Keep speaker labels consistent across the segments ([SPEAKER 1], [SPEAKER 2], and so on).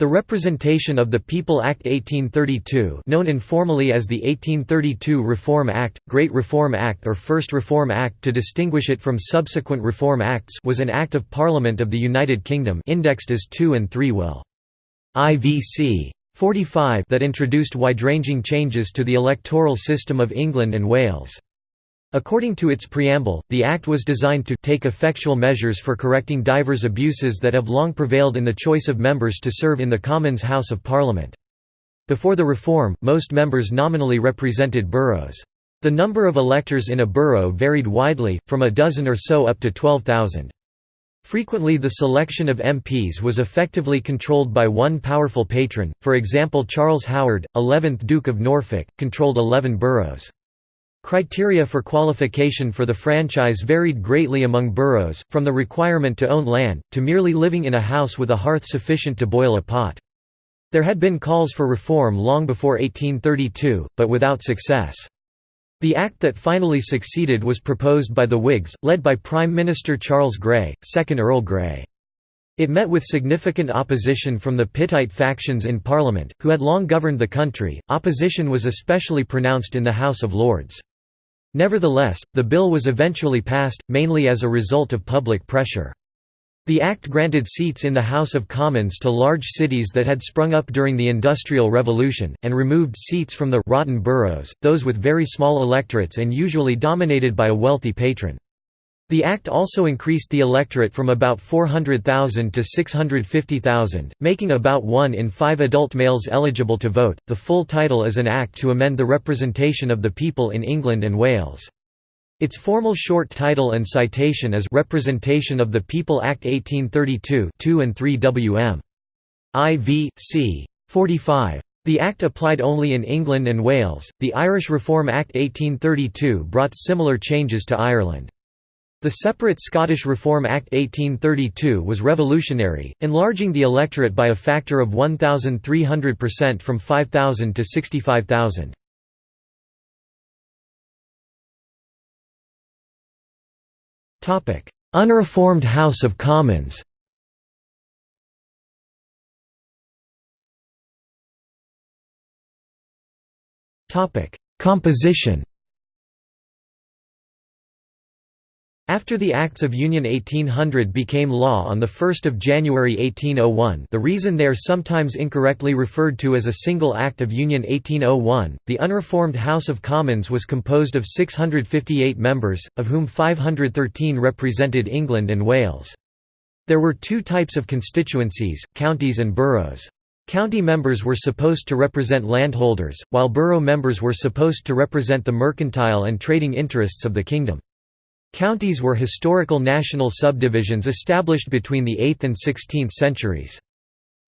[SPEAKER 1] The Representation of the People Act 1832 known informally as the 1832 Reform Act, Great Reform Act or First Reform Act to distinguish it from subsequent Reform Acts was an Act of Parliament of the United Kingdom indexed as 2 and 3 will. IVC 45 that introduced wide-ranging changes to the electoral system of England and Wales. According to its preamble, the Act was designed to take effectual measures for correcting divers abuses that have long prevailed in the choice of members to serve in the Commons House of Parliament. Before the reform, most members nominally represented boroughs. The number of electors in a borough varied widely, from a dozen or so up to 12,000. Frequently the selection of MPs was effectively controlled by one powerful patron, for example Charles Howard, 11th Duke of Norfolk, controlled 11 boroughs. Criteria for qualification for the franchise varied greatly among boroughs, from the requirement to own land, to merely living in a house with a hearth sufficient to boil a pot. There had been calls for reform long before 1832, but without success. The act that finally succeeded was proposed by the Whigs, led by Prime Minister Charles Grey, 2nd Earl Grey. It met with significant opposition from the Pittite factions in Parliament, who had long governed the country. Opposition was especially pronounced in the House of Lords. Nevertheless, the bill was eventually passed, mainly as a result of public pressure. The Act granted seats in the House of Commons to large cities that had sprung up during the Industrial Revolution, and removed seats from the «rotten boroughs», those with very small electorates and usually dominated by a wealthy patron. The Act also increased the electorate from about 400,000 to 650,000, making about one in five adult males eligible to vote. The full title is an Act to amend the representation of the people in England and Wales. Its formal short title and citation is Representation of the People Act 1832 2 and 3 WM. IV, c. 45. The Act applied only in England and Wales. The Irish Reform Act 1832 brought similar changes to Ireland. The separate Scottish Reform Act 1832 was revolutionary, enlarging the electorate by a factor of 1,300% from 5,000 to 65,000. Unreformed House of Commons Composition After the Acts of Union 1800 became law on 1 January 1801 the reason they are sometimes incorrectly referred to as a single Act of Union 1801, the unreformed House of Commons was composed of 658 members, of whom 513 represented England and Wales. There were two types of constituencies, counties and boroughs. County members were supposed to represent landholders, while borough members were supposed to represent the mercantile and trading interests of the kingdom. Counties were historical national subdivisions established between the 8th and 16th centuries.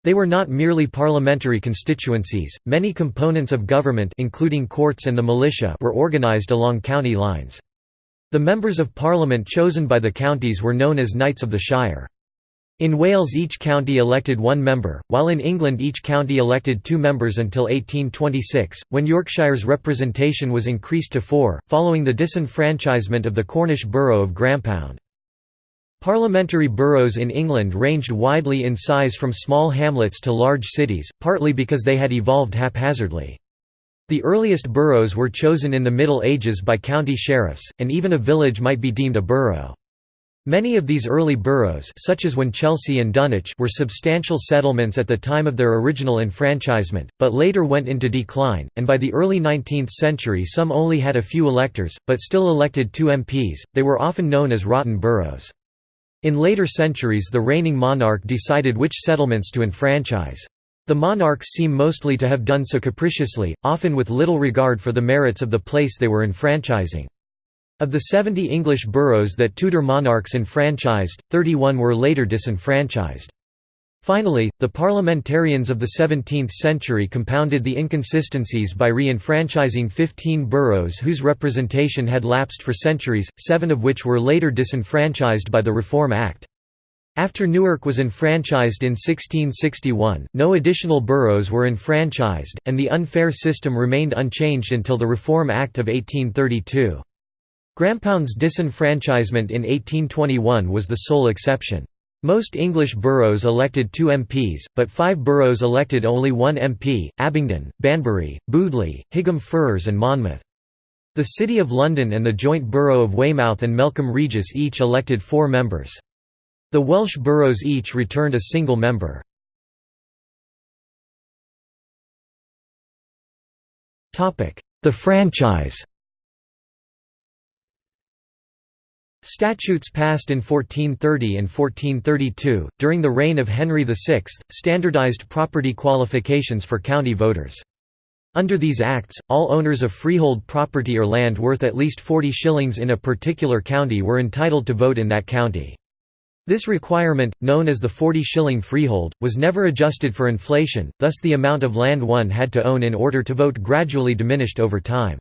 [SPEAKER 1] They were not merely parliamentary constituencies, many components of government including courts and the militia were organised along county lines. The members of parliament chosen by the counties were known as Knights of the Shire. In Wales each county elected one member, while in England each county elected two members until 1826, when Yorkshire's representation was increased to four, following the disenfranchisement of the Cornish borough of Grampound. Parliamentary boroughs in England ranged widely in size from small hamlets to large cities, partly because they had evolved haphazardly. The earliest boroughs were chosen in the Middle Ages by county sheriffs, and even a village might be deemed a borough. Many of these early boroughs such as Winchelsea and Dunwich were substantial settlements at the time of their original enfranchisement, but later went into decline, and by the early 19th century some only had a few electors, but still elected two MPs, they were often known as rotten boroughs. In later centuries the reigning monarch decided which settlements to enfranchise. The monarchs seem mostly to have done so capriciously, often with little regard for the merits of the place they were enfranchising. Of the 70 English boroughs that Tudor monarchs enfranchised, 31 were later disenfranchised. Finally, the parliamentarians of the 17th century compounded the inconsistencies by re-enfranchising 15 boroughs whose representation had lapsed for centuries, seven of which were later disenfranchised by the Reform Act. After Newark was enfranchised in 1661, no additional boroughs were enfranchised, and the unfair system remained unchanged until the Reform Act of 1832. Grampound's disenfranchisement in 1821 was the sole exception. Most English boroughs elected two MPs, but five boroughs elected only one MP, Abingdon, Banbury, Bewdley, Higham Ferrers and Monmouth. The City of London and the joint borough of Weymouth and Melcombe Regis each elected four members. The Welsh boroughs each returned a single member. The franchise Statutes passed in 1430 and 1432, during the reign of Henry VI, standardised property qualifications for county voters. Under these acts, all owners of freehold property or land worth at least 40 shillings in a particular county were entitled to vote in that county. This requirement, known as the 40-shilling freehold, was never adjusted for inflation, thus the amount of land one had to own in order to vote gradually diminished over time.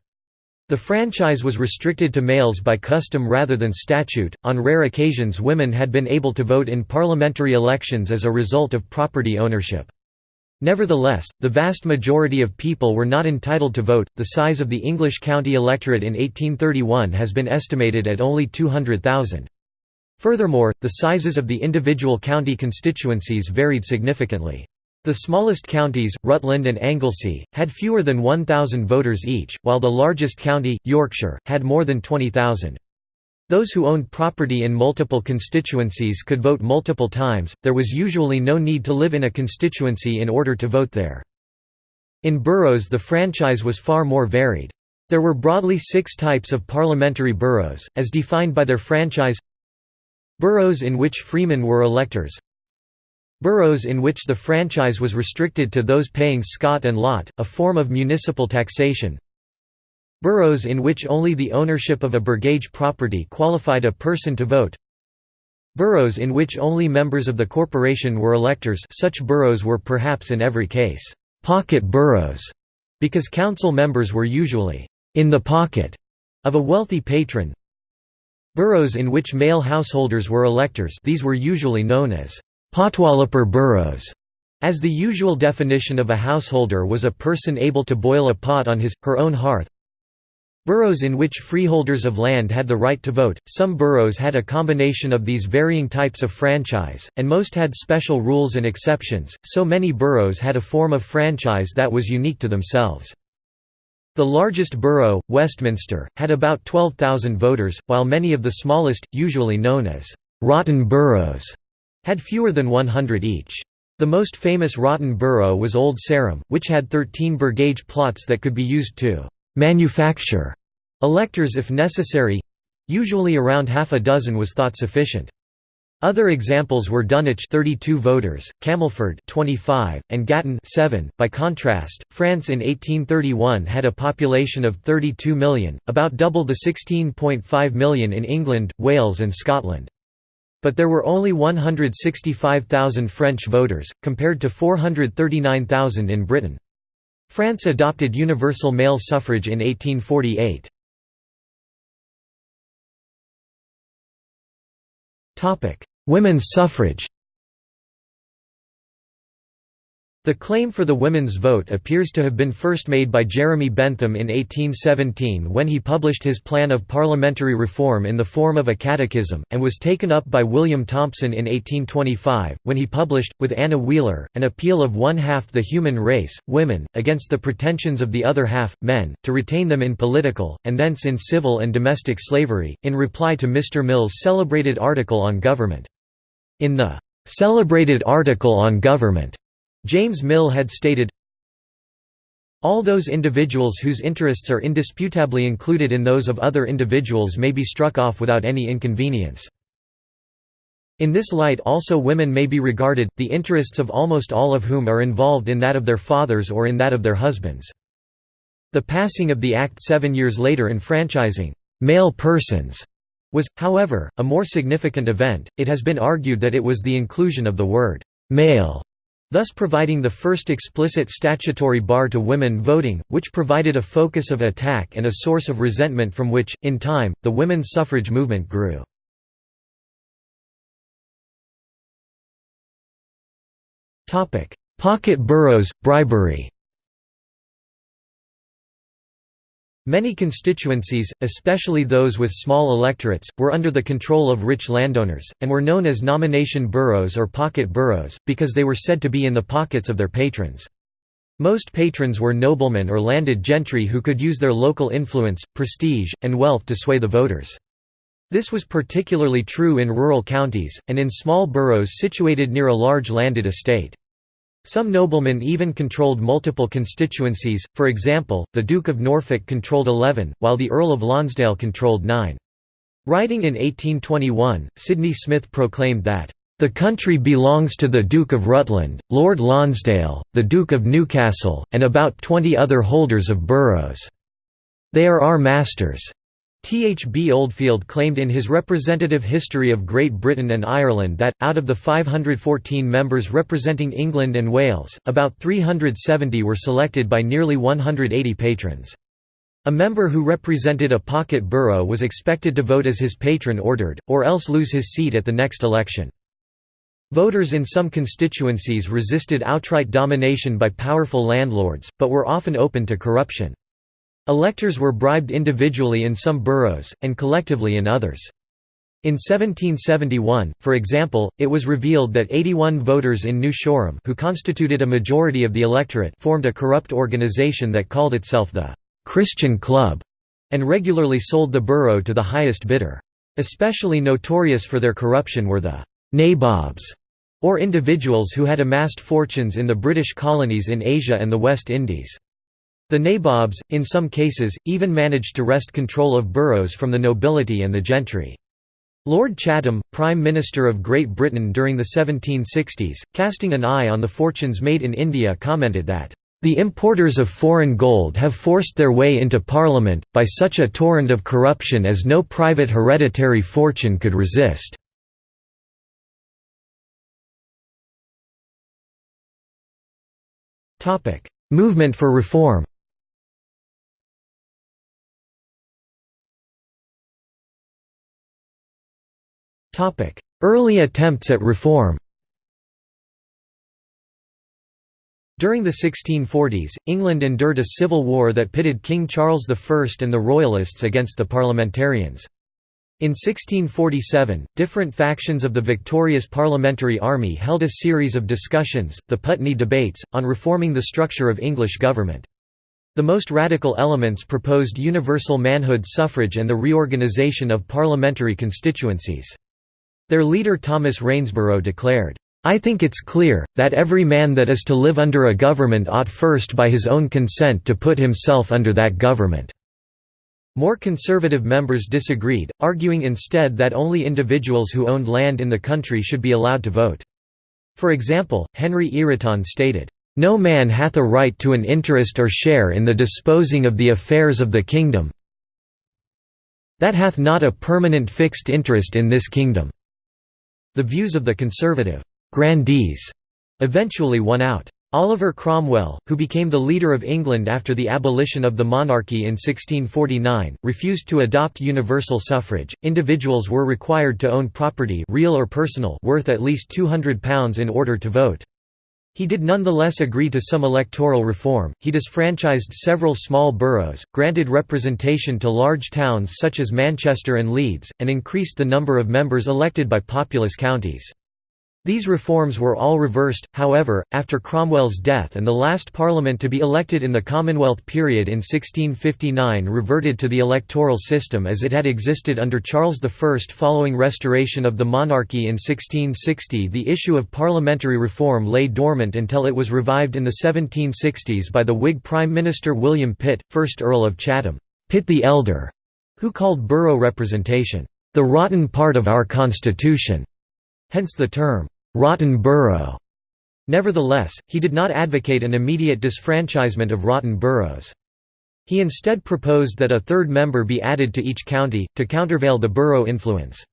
[SPEAKER 1] The franchise was restricted to males by custom rather than statute. On rare occasions, women had been able to vote in parliamentary elections as a result of property ownership. Nevertheless, the vast majority of people were not entitled to vote. The size of the English county electorate in 1831 has been estimated at only 200,000. Furthermore, the sizes of the individual county constituencies varied significantly. The smallest counties, Rutland and Anglesey, had fewer than 1,000 voters each, while the largest county, Yorkshire, had more than 20,000. Those who owned property in multiple constituencies could vote multiple times, there was usually no need to live in a constituency in order to vote there. In boroughs the franchise was far more varied. There were broadly six types of parliamentary boroughs, as defined by their franchise Boroughs in which freemen were electors Boroughs in which the franchise was restricted to those paying scot and lot, a form of municipal taxation. Boroughs in which only the ownership of a burgage property qualified a person to vote. Boroughs in which only members of the corporation were electors such boroughs were perhaps in every case, "'pocket boroughs' because council members were usually "'in the pocket' of a wealthy patron. Boroughs in which male householders were electors these were usually known as Potwalloper boroughs, as the usual definition of a householder was a person able to boil a pot on his, her own hearth. Boroughs in which freeholders of land had the right to vote, some boroughs had a combination of these varying types of franchise, and most had special rules and exceptions, so many boroughs had a form of franchise that was unique to themselves. The largest borough, Westminster, had about 12,000 voters, while many of the smallest, usually known as «rotten boroughs», had fewer than 100 each. The most famous rotten borough was Old Sarum, which had 13 burgage plots that could be used to «manufacture» electors if necessary—usually around half a dozen was thought sufficient. Other examples were Dunwich 32 voters, Camelford 25, and Gatton 7. By contrast, France in 1831 had a population of 32 million, about double the 16.5 million in England, Wales and Scotland. But there were only 165,000 French voters, compared to 439,000 in Britain. France adopted universal male suffrage in 1848. Women's suffrage The claim for the women's vote appears to have been first made by Jeremy Bentham in 1817 when he published his plan of parliamentary reform in the form of a catechism, and was taken up by William Thompson in 1825, when he published, with Anna Wheeler, an appeal of one half the human race, women, against the pretensions of the other half, men, to retain them in political, and thence in civil and domestic slavery, in reply to Mr. Mill's celebrated article on government. In the "'celebrated article on government' James Mill had stated, all those individuals whose interests are indisputably included in those of other individuals may be struck off without any inconvenience. In this light also women may be regarded, the interests of almost all of whom are involved in that of their fathers or in that of their husbands. The passing of the Act seven years later enfranchising male persons was, however, a more significant event. It has been argued that it was the inclusion of the word male thus providing the first explicit statutory bar to women voting, which provided a focus of attack and a source of resentment from which, in time, the women's suffrage movement grew. Pocket boroughs, bribery Many constituencies, especially those with small electorates, were under the control of rich landowners, and were known as nomination boroughs or pocket boroughs, because they were said to be in the pockets of their patrons. Most patrons were noblemen or landed gentry who could use their local influence, prestige, and wealth to sway the voters. This was particularly true in rural counties, and in small boroughs situated near a large landed estate. Some noblemen even controlled multiple constituencies, for example, the Duke of Norfolk controlled 11, while the Earl of Lonsdale controlled 9. Writing in 1821, Sydney Smith proclaimed that, the country belongs to the Duke of Rutland, Lord Lonsdale, the Duke of Newcastle, and about twenty other holders of boroughs. They are our masters. T. H. B. Oldfield claimed in his representative history of Great Britain and Ireland that, out of the 514 members representing England and Wales, about 370 were selected by nearly 180 patrons. A member who represented a pocket borough was expected to vote as his patron ordered, or else lose his seat at the next election. Voters in some constituencies resisted outright domination by powerful landlords, but were often open to corruption. Electors were bribed individually in some boroughs, and collectively in others. In 1771, for example, it was revealed that 81 voters in New Shoreham who constituted a majority of the electorate formed a corrupt organization that called itself the «Christian Club» and regularly sold the borough to the highest bidder. Especially notorious for their corruption were the «nabobs» or individuals who had amassed fortunes in the British colonies in Asia and the West Indies. The nabobs, in some cases, even managed to wrest control of boroughs from the nobility and the gentry. Lord Chatham, Prime Minister of Great Britain during the 1760s, casting an eye on the fortunes made in India commented that, "...the importers of foreign gold have forced their way into Parliament, by such a torrent of corruption as no private hereditary fortune could resist." Movement for reform Early attempts at reform During the 1640s, England endured a civil war that pitted King Charles I and the Royalists against the parliamentarians. In 1647, different factions of the victorious parliamentary army held a series of discussions, the Putney debates, on reforming the structure of English government. The most radical elements proposed universal manhood suffrage and the reorganisation of parliamentary constituencies. Their leader Thomas Rainsborough declared, I think it's clear, that every man that is to live under a government ought first by his own consent to put himself under that government." More conservative members disagreed, arguing instead that only individuals who owned land in the country should be allowed to vote. For example, Henry Ireton stated, "...no man hath a right to an interest or share in the disposing of the affairs of the kingdom that hath not a permanent fixed interest in this kingdom." The views of the conservative «grandees» eventually won out. Oliver Cromwell, who became the leader of England after the abolition of the monarchy in 1649, refused to adopt universal suffrage. Individuals were required to own property, real or personal, worth at least £200 in order to vote. He did nonetheless agree to some electoral reform. He disfranchised several small boroughs, granted representation to large towns such as Manchester and Leeds, and increased the number of members elected by populous counties. These reforms were all reversed, however, after Cromwell's death and the last parliament to be elected in the Commonwealth period in 1659 reverted to the electoral system as it had existed under Charles I. Following restoration of the monarchy in 1660 the issue of parliamentary reform lay dormant until it was revived in the 1760s by the Whig Prime Minister William Pitt, 1st Earl of Chatham, Pitt the Elder, who called borough representation, "...the rotten part of our constitution." Hence the term, "'rotten borough'". Nevertheless, he did not advocate an immediate disfranchisement of rotten boroughs. He instead proposed that a third member be added to each county, to countervail the borough influence.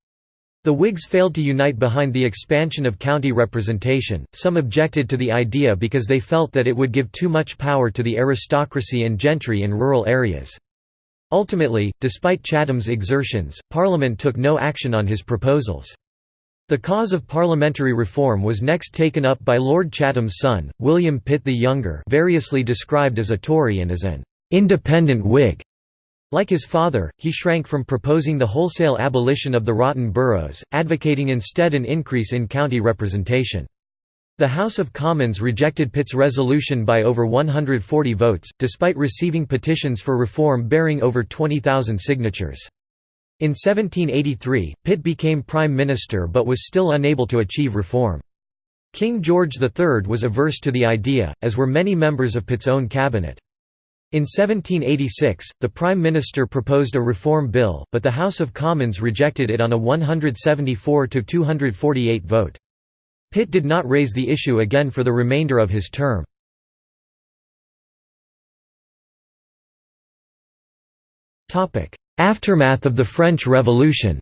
[SPEAKER 1] The Whigs failed to unite behind the expansion of county representation, some objected to the idea because they felt that it would give too much power to the aristocracy and gentry in rural areas. Ultimately, despite Chatham's exertions, Parliament took no action on his proposals. The cause of parliamentary reform was next taken up by Lord Chatham's son, William Pitt the Younger variously described as a Tory and as an "'independent Whig'". Like his father, he shrank from proposing the wholesale abolition of the rotten boroughs, advocating instead an increase in county representation. The House of Commons rejected Pitt's resolution by over 140 votes, despite receiving petitions for reform bearing over 20,000 signatures. In 1783, Pitt became Prime Minister but was still unable to achieve reform. King George III was averse to the idea, as were many members of Pitt's own cabinet. In 1786, the Prime Minister proposed a reform bill, but the House of Commons rejected it on a 174–248 vote. Pitt did not raise the issue again for the remainder of his term. Aftermath of the French Revolution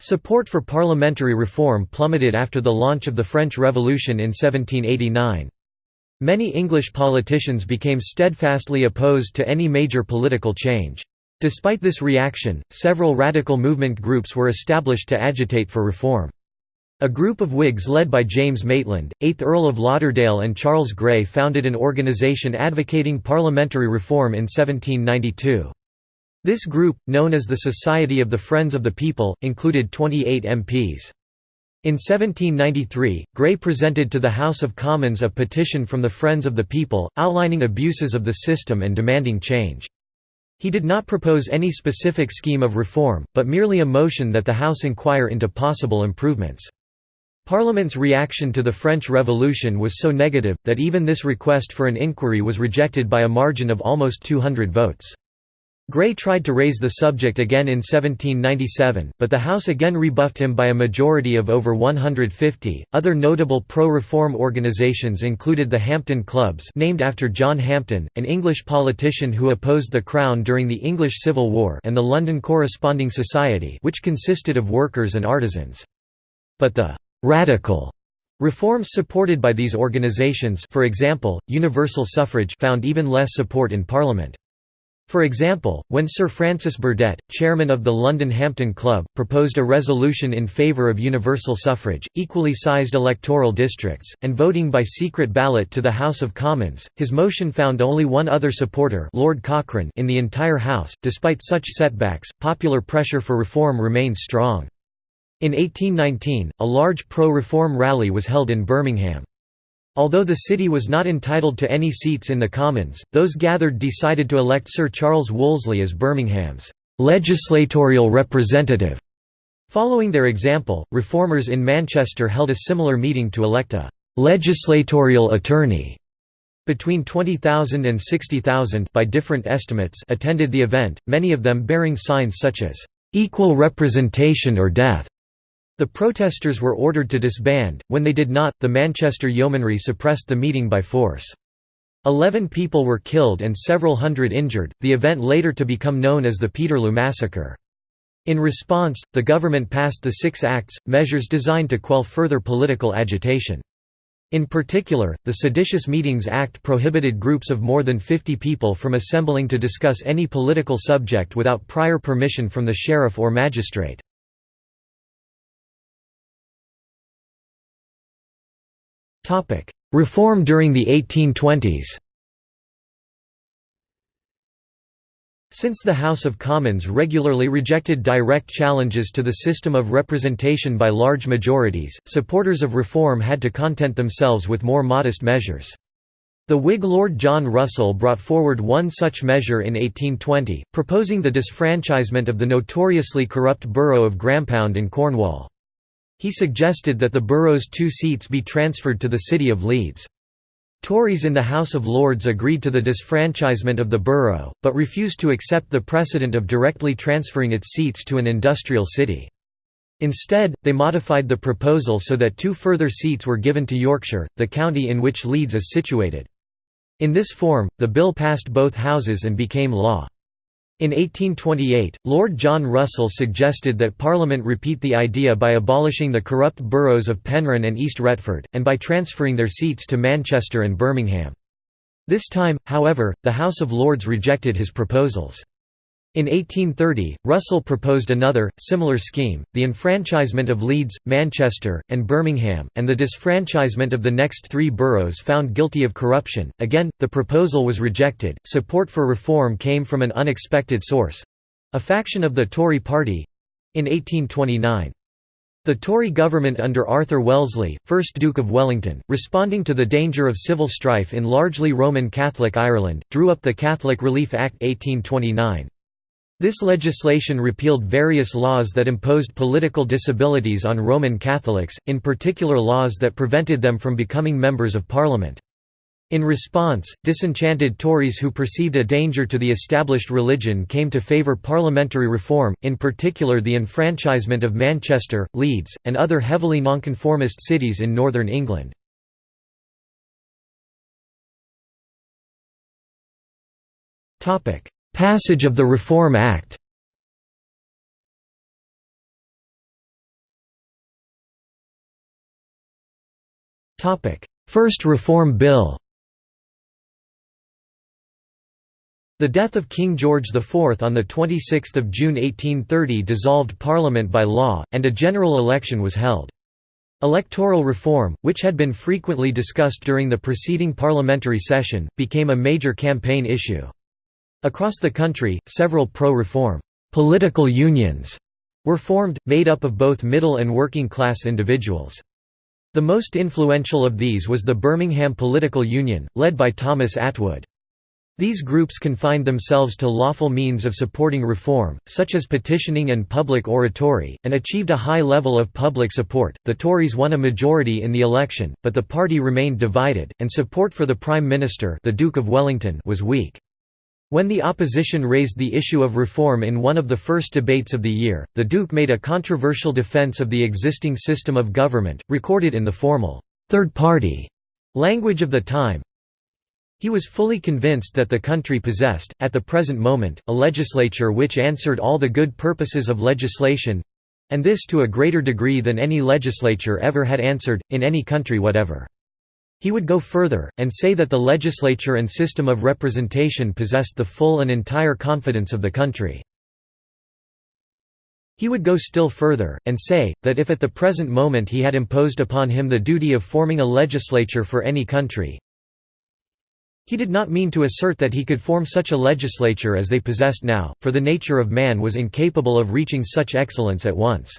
[SPEAKER 1] Support for parliamentary reform plummeted after the launch of the French Revolution in 1789. Many English politicians became steadfastly opposed to any major political change. Despite this reaction, several radical movement groups were established to agitate for reform. A group of Whigs led by James Maitland, 8th Earl of Lauderdale and Charles Grey founded an organisation advocating parliamentary reform in 1792. This group, known as the Society of the Friends of the People, included 28 MPs. In 1793, Grey presented to the House of Commons a petition from the Friends of the People, outlining abuses of the system and demanding change. He did not propose any specific scheme of reform, but merely a motion that the House inquire into possible improvements. Parliament's reaction to the French Revolution was so negative, that even this request for an inquiry was rejected by a margin of almost 200 votes. Grey tried to raise the subject again in 1797, but the House again rebuffed him by a majority of over 150. Other notable pro-reform organisations included the Hampden Clubs, named after John Hampden, an English politician who opposed the Crown during the English Civil War, and the London Corresponding Society, which consisted of workers and artisans. But the radical reforms supported by these organisations, for example, universal suffrage, found even less support in Parliament. For example, when Sir Francis Burdett, chairman of the London Hampden Club, proposed a resolution in favour of universal suffrage, equally sized electoral districts, and voting by secret ballot to the House of Commons, his motion found only one other supporter Lord Cochrane in the entire House. Despite such setbacks, popular pressure for reform remained strong. In 1819, a large pro-reform rally was held in Birmingham. Although the city was not entitled to any seats in the Commons, those gathered decided to elect Sir Charles Wolseley as Birmingham's legislatorial representative. Following their example, reformers in Manchester held a similar meeting to elect a legislatorial attorney. Between 20,000 and 60,000 by different estimates attended the event, many of them bearing signs such as equal representation or death. The protesters were ordered to disband, when they did not, the Manchester Yeomanry suppressed the meeting by force. Eleven people were killed and several hundred injured, the event later to become known as the Peterloo Massacre. In response, the government passed the Six Acts, measures designed to quell further political agitation. In particular, the Seditious Meetings Act prohibited groups of more than 50 people from assembling to discuss any political subject without prior permission from the sheriff or magistrate. Reform during the 1820s Since the House of Commons regularly rejected direct challenges to the system of representation by large majorities, supporters of reform had to content themselves with more modest measures. The Whig Lord John Russell brought forward one such measure in 1820, proposing the disfranchisement of the notoriously corrupt borough of Grampound in Cornwall. He suggested that the borough's two seats be transferred to the city of Leeds. Tories in the House of Lords agreed to the disfranchisement of the borough, but refused to accept the precedent of directly transferring its seats to an industrial city. Instead, they modified the proposal so that two further seats were given to Yorkshire, the county in which Leeds is situated. In this form, the bill passed both houses and became law. In 1828, Lord John Russell suggested that Parliament repeat the idea by abolishing the corrupt boroughs of Penryn and East Retford, and by transferring their seats to Manchester and Birmingham. This time, however, the House of Lords rejected his proposals. In 1830, Russell proposed another, similar scheme, the enfranchisement of Leeds, Manchester, and Birmingham, and the disfranchisement of the next three boroughs found guilty of corruption. Again, the proposal was rejected. Support for reform came from an unexpected source a faction of the Tory party in 1829. The Tory government under Arthur Wellesley, 1st Duke of Wellington, responding to the danger of civil strife in largely Roman Catholic Ireland, drew up the Catholic Relief Act 1829. This legislation repealed various laws that imposed political disabilities on Roman Catholics, in particular laws that prevented them from becoming members of Parliament. In response, disenchanted Tories who perceived a danger to the established religion came to favour parliamentary reform, in particular the enfranchisement of Manchester, Leeds, and other heavily nonconformist cities in northern England. Passage of the Reform Act First Reform Bill The death of King George IV on 26 June 1830 dissolved Parliament by law, and a general election was held. Electoral reform, which had been frequently discussed during the preceding parliamentary session, became a major campaign issue. Across the country, several pro-reform political unions were formed, made up of both middle and working-class individuals. The most influential of these was the Birmingham Political Union, led by Thomas Attwood. These groups confined themselves to lawful means of supporting reform, such as petitioning and public oratory, and achieved a high level of public support. The Tories won a majority in the election, but the party remained divided, and support for the Prime Minister, the Duke of Wellington, was weak. When the opposition raised the issue of reform in one of the first debates of the year, the Duke made a controversial defence of the existing system of government, recorded in the formal third party language of the time, he was fully convinced that the country possessed, at the present moment, a legislature which answered all the good purposes of legislation—and this to a greater degree than any legislature ever had answered, in any country whatever. He would go further, and say that the legislature and system of representation possessed the full and entire confidence of the country. He would go still further, and say, that if at the present moment he had imposed upon him the duty of forming a legislature for any country, he did not mean to assert that he could form such a legislature as they possessed now, for the nature of man was incapable of reaching such excellence at once.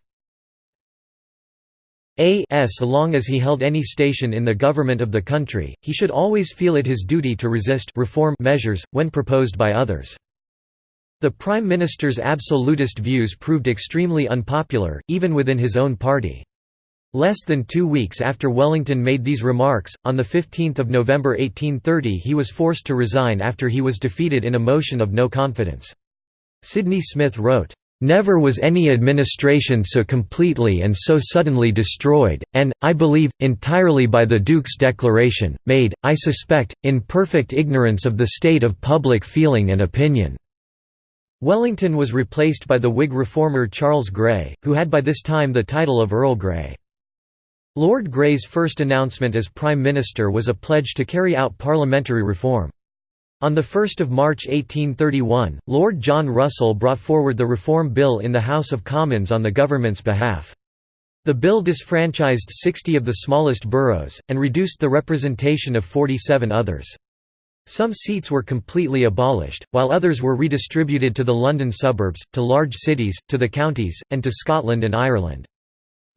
[SPEAKER 1] A s long as he held any station in the government of the country, he should always feel it his duty to resist reform measures, when proposed by others. The Prime Minister's absolutist views proved extremely unpopular, even within his own party. Less than two weeks after Wellington made these remarks, on 15 November 1830 he was forced to resign after he was defeated in a motion of no confidence. Sydney Smith wrote, "...never was any administration so completely and so suddenly destroyed, and, I believe, entirely by the Duke's declaration, made, I suspect, in perfect ignorance of the state of public feeling and opinion." Wellington was replaced by the Whig reformer Charles Grey, who had by this time the title of Earl Grey. Lord Grey's first announcement as Prime Minister was a pledge to carry out parliamentary reform. On 1 March 1831, Lord John Russell brought forward the Reform Bill in the House of Commons on the government's behalf. The bill disfranchised 60 of the smallest boroughs, and reduced the representation of 47 others. Some seats were completely abolished, while others were redistributed to the London suburbs, to large cities, to the counties, and to Scotland and Ireland.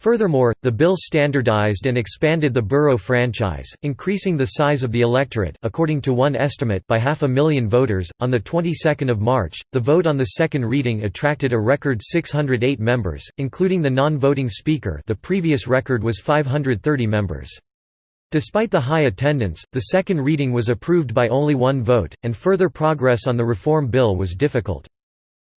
[SPEAKER 1] Furthermore, the bill standardized and expanded the borough franchise, increasing the size of the electorate according to one estimate by half a million voters. On the 22nd of March, the vote on the second reading attracted a record 608 members, including the non-voting speaker. The previous record was 530 members. Despite the high attendance, the second reading was approved by only one vote, and further progress on the reform bill was difficult.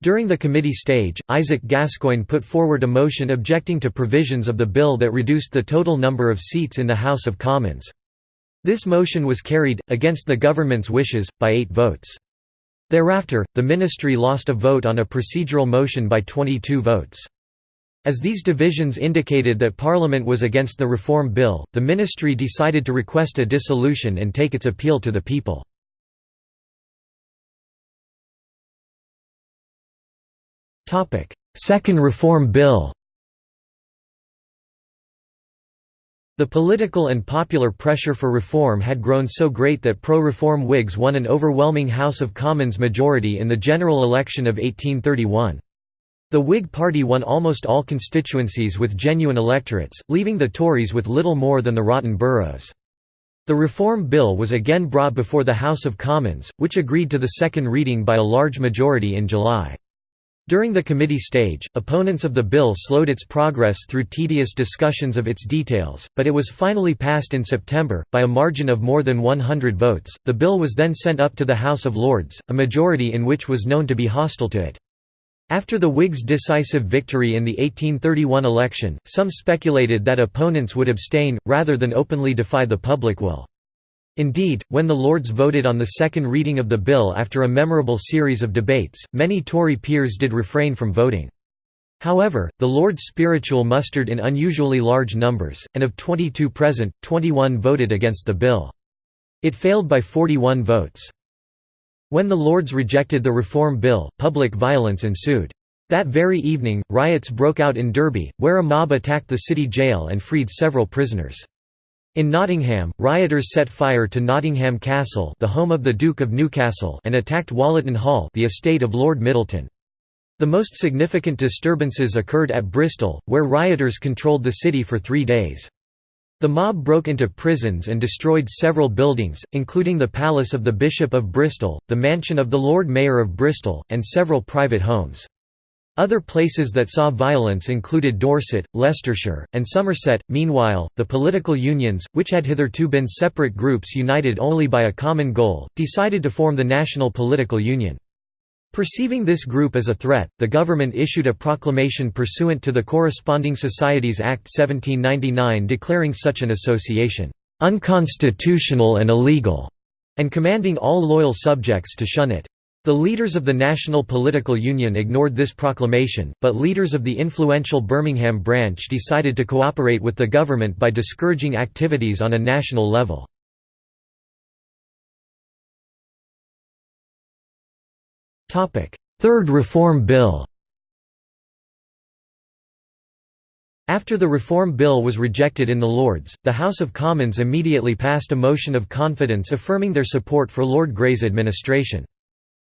[SPEAKER 1] During the committee stage, Isaac Gascoyne put forward a motion objecting to provisions of the bill that reduced the total number of seats in the House of Commons. This motion was carried, against the government's wishes, by eight votes. Thereafter, the ministry lost a vote on a procedural motion by 22 votes. As these divisions indicated that Parliament was against the Reform Bill, the ministry decided to request a dissolution and take its appeal to the people. Second Reform Bill The political and popular pressure for reform had grown so great that pro-reform Whigs won an overwhelming House of Commons majority in the general election of 1831. The Whig Party won almost all constituencies with genuine electorates, leaving the Tories with little more than the rotten boroughs. The Reform Bill was again brought before the House of Commons, which agreed to the second reading by a large majority in July. During the committee stage, opponents of the bill slowed its progress through tedious discussions of its details, but it was finally passed in September, by a margin of more than 100 votes. The bill was then sent up to the House of Lords, a majority in which was known to be hostile to it. After the Whigs' decisive victory in the 1831 election, some speculated that opponents would abstain, rather than openly defy the public will. Indeed, when the Lords voted on the second reading of the bill after a memorable series of debates, many Tory peers did refrain from voting. However, the Lords spiritual mustered in unusually large numbers, and of 22 present, 21 voted against the bill. It failed by 41 votes. When the Lords rejected the Reform Bill, public violence ensued. That very evening, riots broke out in Derby, where a mob attacked the city jail and freed several prisoners. In Nottingham, rioters set fire to Nottingham Castle the home of the Duke of Newcastle and attacked Wollaton Hall the estate of Lord Middleton. The most significant disturbances occurred at Bristol, where rioters controlled the city for three days. The mob broke into prisons and destroyed several buildings, including the palace of the Bishop of Bristol, the mansion of the Lord Mayor of Bristol, and several private homes. Other places that saw violence included Dorset, Leicestershire, and Somerset. Meanwhile, the political unions, which had hitherto been separate groups united only by a common goal, decided to form the National Political Union. Perceiving this group as a threat, the government issued a proclamation pursuant to the Corresponding Societies Act 1799 declaring such an association unconstitutional and illegal, and commanding all loyal subjects to shun it. The leaders of the National Political Union ignored this proclamation, but leaders of the influential Birmingham branch decided to cooperate with the government by discouraging activities on a national level. Third Reform Bill After the Reform Bill was rejected in the Lords, the House of Commons immediately passed a motion of confidence affirming their support for Lord Grey's administration.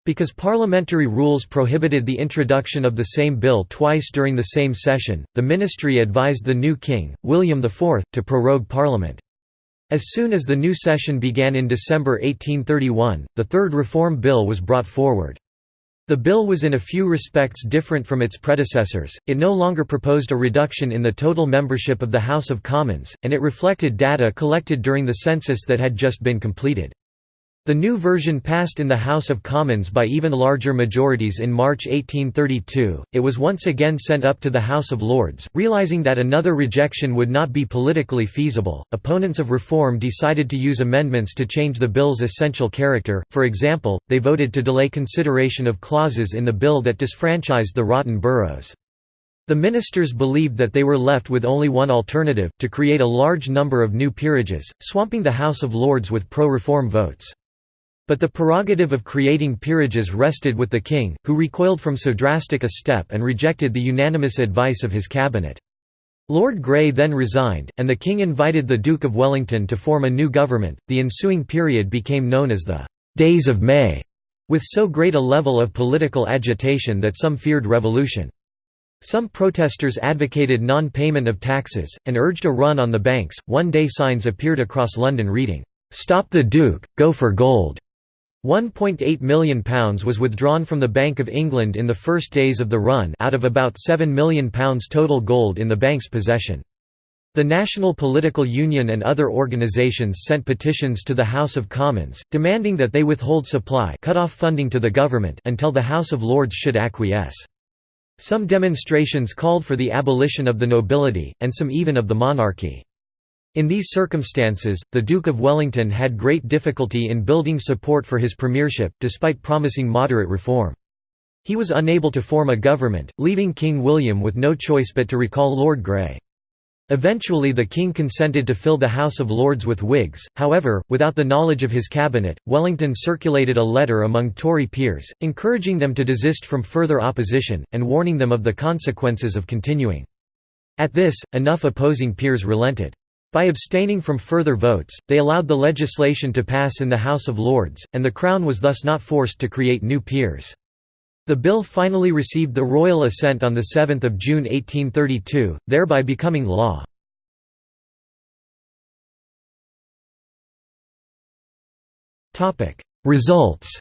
[SPEAKER 1] Because parliamentary rules prohibited the introduction of the same bill twice during the same session, the ministry advised the new king, William IV, to prorogue parliament. As soon as the new session began in December 1831, the third reform bill was brought forward. The bill was in a few respects different from its predecessors, it no longer proposed a reduction in the total membership of the House of Commons, and it reflected data collected during the census that had just been completed. The new version passed in the House of Commons by even larger majorities in March 1832. It was once again sent up to the House of Lords, realizing that another rejection would not be politically feasible. Opponents of reform decided to use amendments to change the bill's essential character. For example, they voted to delay consideration of clauses in the bill that disfranchised the rotten boroughs. The ministers believed that they were left with only one alternative, to create a large number of new peerages, swamping the House of Lords with pro-reform votes. But the prerogative of creating peerages rested with the king, who recoiled from so drastic a step and rejected the unanimous advice of his cabinet. Lord Grey then resigned, and the king invited the Duke of Wellington to form a new government. The ensuing period became known as the Days of May, with so great a level of political agitation that some feared revolution. Some protesters advocated non payment of taxes, and urged a run on the banks. One day signs appeared across London reading, Stop the Duke, go for gold. £1.8 million was withdrawn from the Bank of England in the first days of the run out of about £7 million total gold in the bank's possession. The National Political Union and other organisations sent petitions to the House of Commons, demanding that they withhold supply cut off funding to the government until the House of Lords should acquiesce. Some demonstrations called for the abolition of the nobility, and some even of the monarchy. In these circumstances, the Duke of Wellington had great difficulty in building support for his premiership, despite promising moderate reform. He was unable to form a government, leaving King William with no choice but to recall Lord Grey. Eventually the king consented to fill the House of Lords with Whigs, however, without the knowledge of his cabinet, Wellington circulated a letter among Tory peers, encouraging them to desist from further opposition, and warning them of the consequences of continuing. At this, enough opposing peers relented. By abstaining from further votes, they allowed the legislation to pass in the House of Lords, and the Crown was thus not forced to create new peers. The bill finally received the royal assent on 7 June 1832, thereby becoming law. Results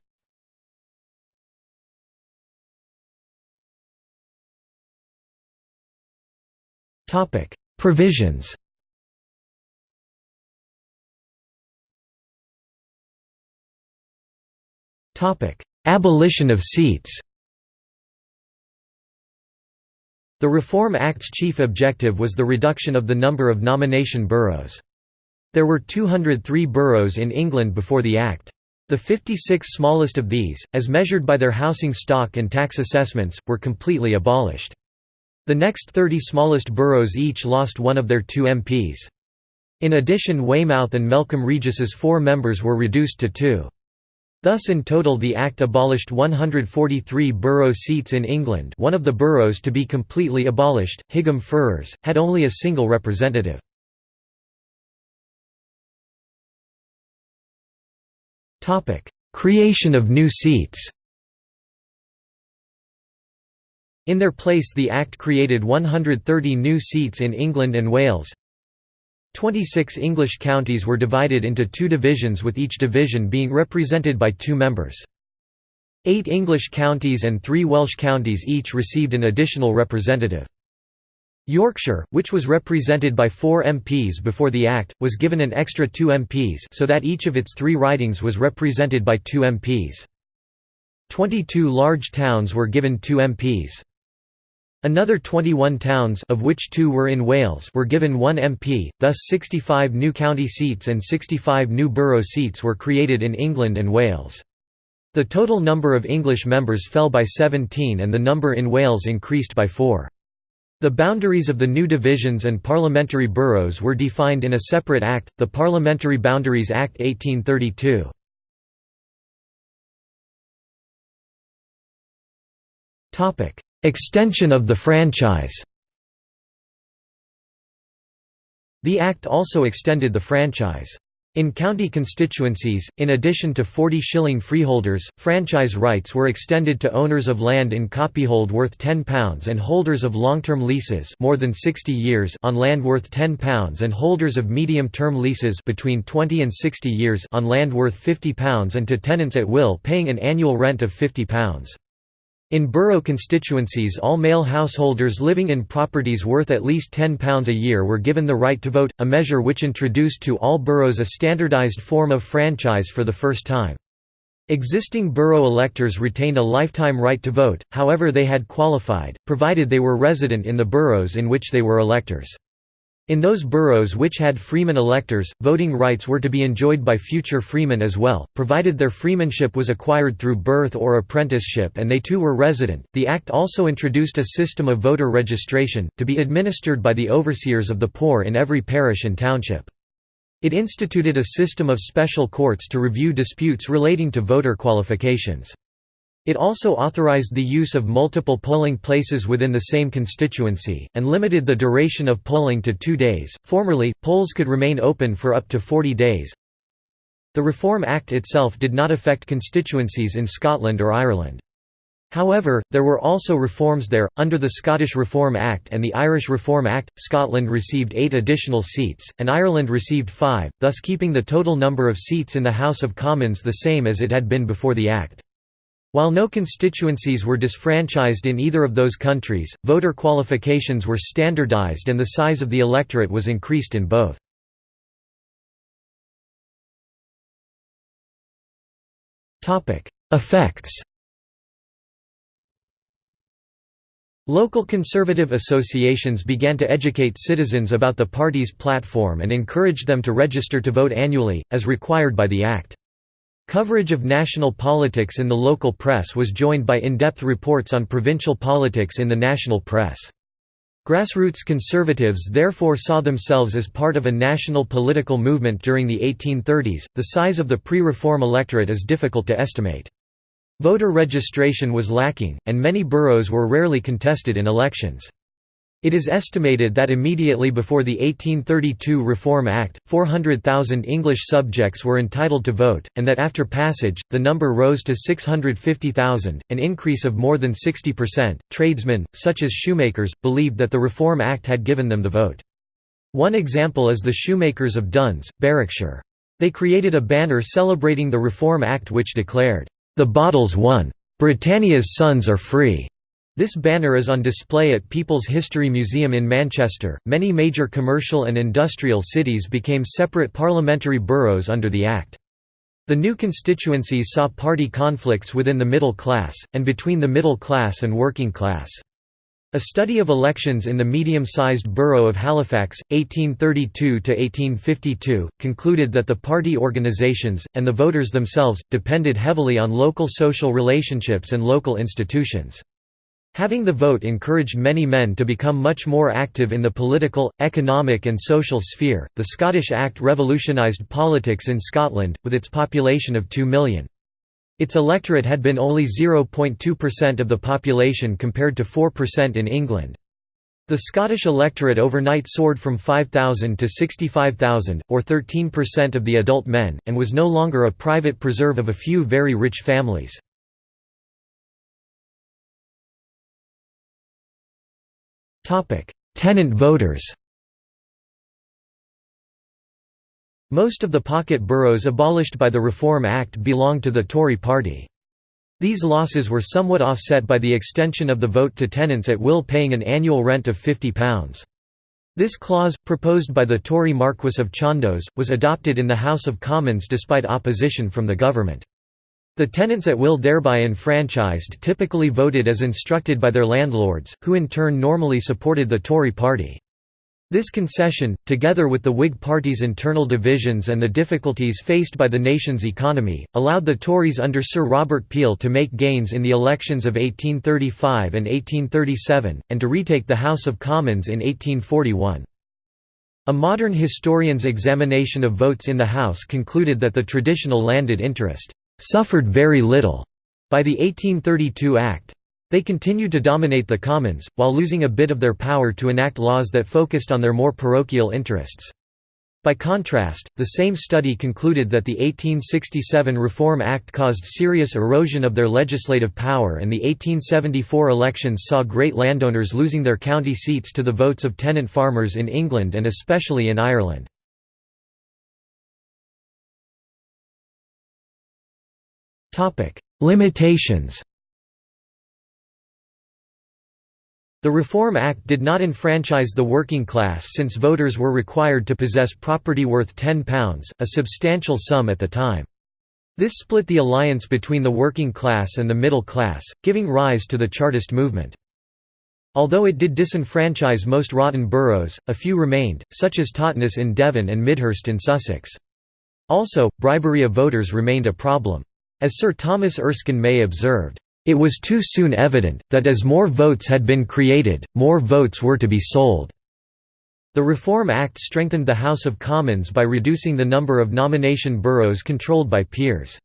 [SPEAKER 1] Provisions Abolition of seats The Reform Act's chief objective was the reduction of the number of nomination boroughs. There were 203 boroughs in England before the Act. The 56 smallest of these, as measured by their housing stock and tax assessments, were completely abolished. The next 30 smallest boroughs each lost one of their two MPs. In addition Weymouth and Melcombe Regis's four members were reduced to two. Thus in total the Act abolished 143 borough seats in England. One of the boroughs to be completely abolished, Higham Ferrers, had only a single representative. Creation of new seats. In their place the Act created 130 new seats in England and Wales, 26 English counties were divided into two divisions with each division being represented by two members. Eight English counties and three Welsh counties each received an additional representative. Yorkshire, which was represented by four MPs before the Act, was given an extra two MPs so that each of its three ridings was represented by two MPs. Twenty-two large towns were given two MPs. Another 21 towns of which two were in Wales were given one MP, thus 65 new county seats and 65 new borough seats were created in England and Wales. The total number of English members fell by 17 and the number in Wales increased by 4. The boundaries of the new divisions and parliamentary boroughs were defined in a separate act, the Parliamentary Boundaries Act 1832. Extension of the franchise The Act also extended the franchise. In county constituencies, in addition to 40 shilling freeholders, franchise rights were extended to owners of land in copyhold worth £10 and holders of long-term leases more than 60 years on land worth £10 and holders of medium-term leases between 20 and 60 years on land worth £50 and to tenants at will paying an annual rent of £50. In borough constituencies all male householders living in properties worth at least £10 a year were given the right to vote, a measure which introduced to all boroughs a standardised form of franchise for the first time. Existing borough electors retained a lifetime right to vote, however they had qualified, provided they were resident in the boroughs in which they were electors. In those boroughs which had freeman electors, voting rights were to be enjoyed by future freemen as well, provided their freemanship was acquired through birth or apprenticeship and they too were resident. The Act also introduced a system of voter registration, to be administered by the overseers of the poor in every parish and township. It instituted a system of special courts to review disputes relating to voter qualifications. It also authorized the use of multiple polling places within the same constituency, and limited the duration of polling to two days. Formerly, polls could remain open for up to 40 days. The Reform Act itself did not affect constituencies in Scotland or Ireland. However, there were also reforms there. Under the Scottish Reform Act and the Irish Reform Act, Scotland received eight additional seats, and Ireland received five, thus keeping the total number of seats in the House of Commons the same as it had been before the Act. While no constituencies were disfranchised in either of those countries, voter qualifications were standardized and the size of the electorate was increased in both. Effects Local conservative associations began to educate citizens about the party's platform and encouraged them to register to vote annually, as required by the Act. Coverage of national politics in the local press was joined by in-depth reports on provincial politics in the national press. Grassroots conservatives therefore saw themselves as part of a national political movement during the 1830s. The size of the pre reform electorate is difficult to estimate. Voter registration was lacking, and many boroughs were rarely contested in elections. It is estimated that immediately before the 1832 Reform Act, 400,000 English subjects were entitled to vote, and that after passage, the number rose to 650,000, an increase of more than 60%. Tradesmen, such as shoemakers, believed that the Reform Act had given them the vote. One example is the shoemakers of Duns, Berwickshire. They created a banner celebrating the Reform Act which declared, "'The bottle's won. Britannia's sons are free.' This banner is on display at People's History Museum in Manchester. Many major commercial and industrial cities became separate parliamentary boroughs under the Act. The new constituencies saw party conflicts within the middle class, and between the middle class and working class. A study of elections in the medium-sized borough of Halifax, 1832–1852, concluded that the party organisations, and the voters themselves, depended heavily on local social relationships and local institutions. Having the vote encouraged many men to become much more active in the political, economic, and social sphere. The Scottish Act revolutionised politics in Scotland, with its population of 2 million. Its electorate had been only 0.2% of the population compared to 4% in England. The Scottish electorate overnight soared from 5,000 to 65,000, or 13% of the adult men, and was no longer a private preserve of a few very rich families. Tenant voters Most of the pocket boroughs abolished by the Reform Act belonged to the Tory party. These losses were somewhat offset by the extension of the vote to tenants at will paying an annual rent of £50. This clause, proposed by the Tory Marquess of Chandos, was adopted in the House of Commons despite opposition from the government. The tenants at will thereby enfranchised typically voted as instructed by their landlords, who in turn normally supported the Tory party. This concession, together with the Whig Party's internal divisions and the difficulties faced by the nation's economy, allowed the Tories under Sir Robert Peel to make gains in the elections of 1835 and 1837, and to retake the House of Commons in 1841. A modern historian's examination of votes in the House concluded that the traditional landed interest suffered very little by the 1832 Act. They continued to dominate the Commons, while losing a bit of their power to enact laws that focused on their more parochial interests. By contrast, the same study concluded that the 1867 Reform Act caused serious erosion of their legislative power and the 1874 elections saw great landowners losing their county seats to the votes of tenant farmers in England and especially in Ireland. Topic: Limitations. The Reform Act did not enfranchise the working class since voters were required to possess property worth £10, a substantial sum at the time. This split the alliance between the working class and the middle class, giving rise to the Chartist movement. Although it did disenfranchise most rotten boroughs, a few remained, such as Totnes in Devon and Midhurst in Sussex. Also, bribery of voters remained a problem. As Sir Thomas Erskine May observed, "...it was too soon evident, that as more votes had been created, more votes were to be sold." The Reform Act strengthened the House of Commons by reducing the number of nomination boroughs controlled by peers.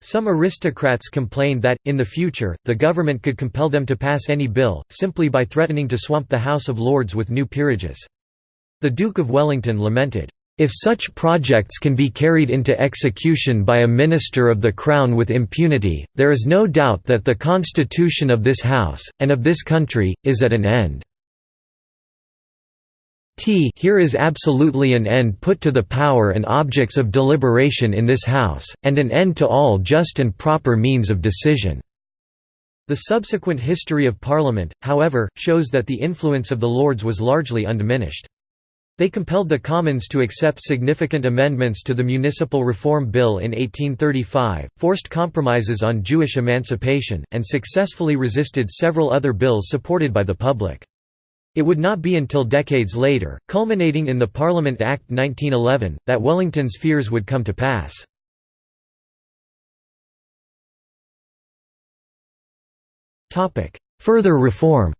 [SPEAKER 1] Some aristocrats complained that, in the future, the government could compel them to pass any bill, simply by threatening to swamp the House of Lords with new peerages. The Duke of Wellington lamented, if such projects can be carried into execution by a minister of the Crown with impunity, there is no doubt that the constitution of this House, and of this country, is at an end. T here is absolutely an end put to the power and objects of deliberation in this House, and an end to all just and proper means of decision." The subsequent history of Parliament, however, shows that the influence of the Lords was largely undiminished. They compelled the Commons to accept significant amendments to the Municipal Reform Bill in 1835, forced compromises on Jewish emancipation, and successfully resisted several other bills supported by the public. It would not be until decades later, culminating in the Parliament Act 1911, that Wellington's fears would come to pass. Further reform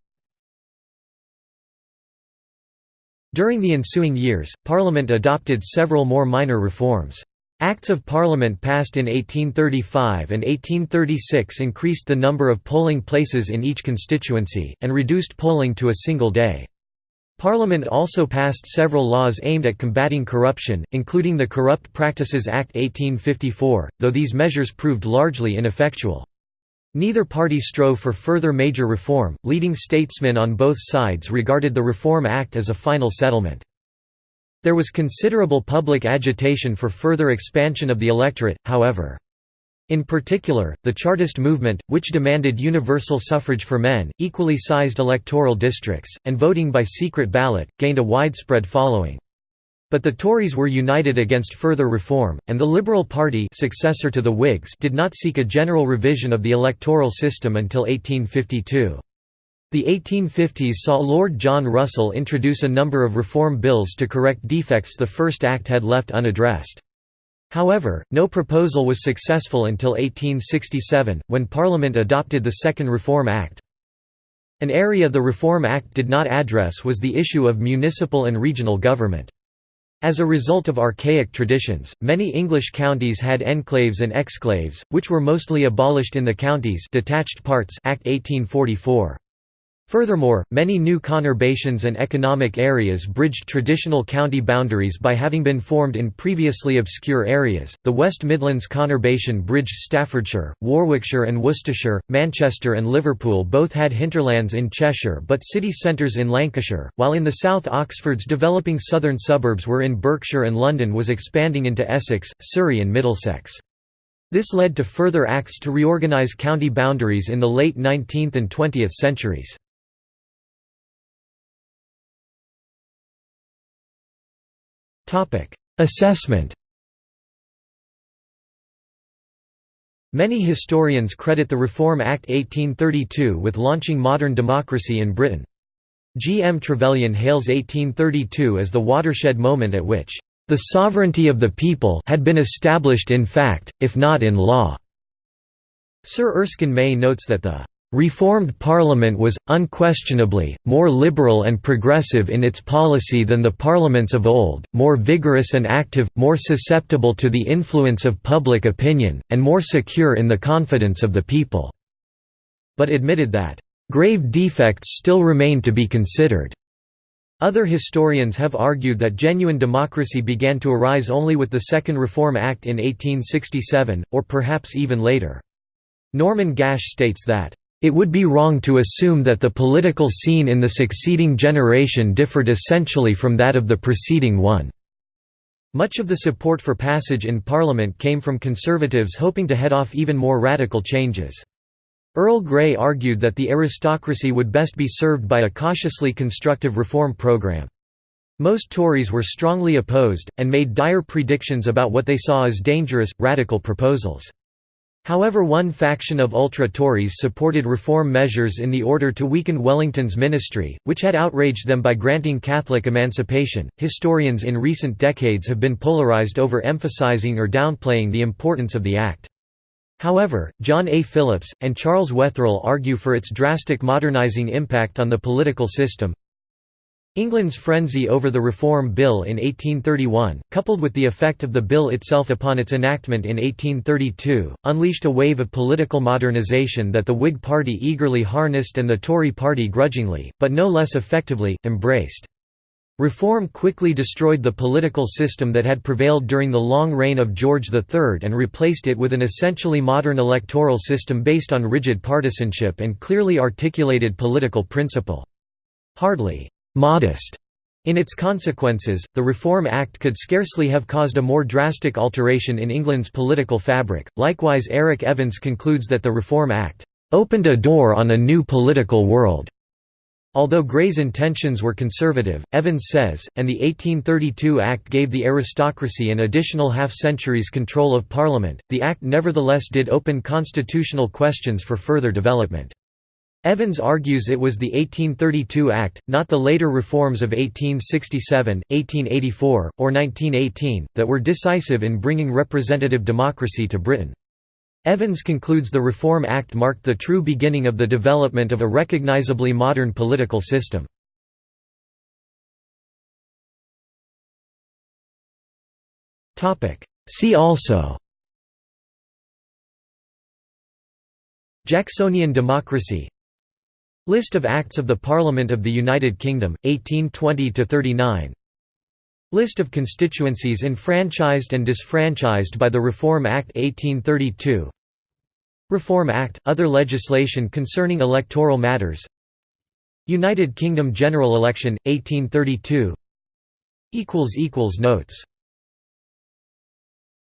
[SPEAKER 1] During the ensuing years, Parliament adopted several more minor reforms. Acts of Parliament passed in 1835 and 1836 increased the number of polling places in each constituency, and reduced polling to a single day. Parliament also passed several laws aimed at combating corruption, including the Corrupt Practices Act 1854, though these measures proved largely ineffectual. Neither party strove for further major reform. Leading statesmen on both sides regarded the Reform Act as a final settlement. There was considerable public agitation for further expansion of the electorate, however. In particular, the Chartist movement, which demanded universal suffrage for men, equally sized electoral districts, and voting by secret ballot, gained a widespread following. But the Tories were united against further reform, and the Liberal Party successor to the Whigs did not seek a general revision of the electoral system until 1852. The 1850s saw Lord John Russell introduce a number of reform bills to correct defects the first act had left unaddressed. However, no proposal was successful until 1867, when Parliament adopted the Second Reform Act. An area the Reform Act did not address was the issue of municipal and regional government. As a result of archaic traditions, many English counties had enclaves and exclaves, which were mostly abolished in the Counties Detached Parts Act 1844. Furthermore, many new conurbations and economic areas bridged traditional county boundaries by having been formed in previously obscure areas. The West Midlands conurbation bridged Staffordshire, Warwickshire, and Worcestershire. Manchester and Liverpool both had hinterlands in Cheshire but city centres in Lancashire, while in the south Oxford's developing southern suburbs were in Berkshire and London was expanding into Essex, Surrey, and Middlesex. This led to further acts to reorganise county boundaries in the late 19th and 20th centuries. Assessment Many historians credit the Reform Act 1832 with launching modern democracy in Britain. G. M. Trevelyan hails 1832 as the watershed moment at which, "...the sovereignty of the people had been established in fact, if not in law." Sir Erskine May notes that the Reformed Parliament was, unquestionably, more liberal and progressive in its policy than the parliaments of old, more vigorous and active, more susceptible to the influence of public opinion, and more secure in the confidence of the people." But admitted that, "...grave defects still remain to be considered." Other historians have argued that genuine democracy began to arise only with the Second Reform Act in 1867, or perhaps even later. Norman Gash states that it would be wrong to assume that the political scene in the succeeding generation differed essentially from that of the preceding one. Much of the support for passage in Parliament came from Conservatives hoping to head off even more radical changes. Earl Grey argued that the aristocracy would best be served by a cautiously constructive reform programme. Most Tories were strongly opposed, and made dire predictions about what they saw as dangerous, radical proposals. However one faction of ultra-Tories supported reform measures in the order to weaken Wellington's ministry, which had outraged them by granting Catholic emancipation. Historians in recent decades have been polarized over emphasizing or downplaying the importance of the act. However, John A. Phillips, and Charles Wetherell argue for its drastic modernizing impact on the political system, England's frenzy over the Reform Bill in 1831, coupled with the effect of the bill itself upon its enactment in 1832, unleashed a wave of political modernisation that the Whig Party eagerly harnessed and the Tory Party grudgingly, but no less effectively, embraced. Reform quickly destroyed the political system that had prevailed during the long reign of George III and replaced it with an essentially modern electoral system based on rigid partisanship and clearly articulated political principle. Hardly modest in its consequences, the Reform Act could scarcely have caused a more drastic alteration in England's political fabric. Likewise, Eric Evans concludes that the Reform Act opened a door on a new political world. Although Grey's intentions were conservative, Evans says, and the 1832 Act gave the aristocracy an additional half-century's control of Parliament, the Act nevertheless did open constitutional questions for further development. Evans argues it was the 1832 Act, not the later reforms of 1867, 1884, or 1918, that were decisive in bringing representative democracy to Britain. Evans concludes the Reform Act marked the true beginning of the development of a recognizably modern political system. See also Jacksonian democracy List of Acts of the Parliament of the United Kingdom, 1820–39 List of constituencies enfranchised and disfranchised by the Reform Act 1832 Reform Act – Other legislation concerning electoral matters. United Kingdom general election, 1832 Notes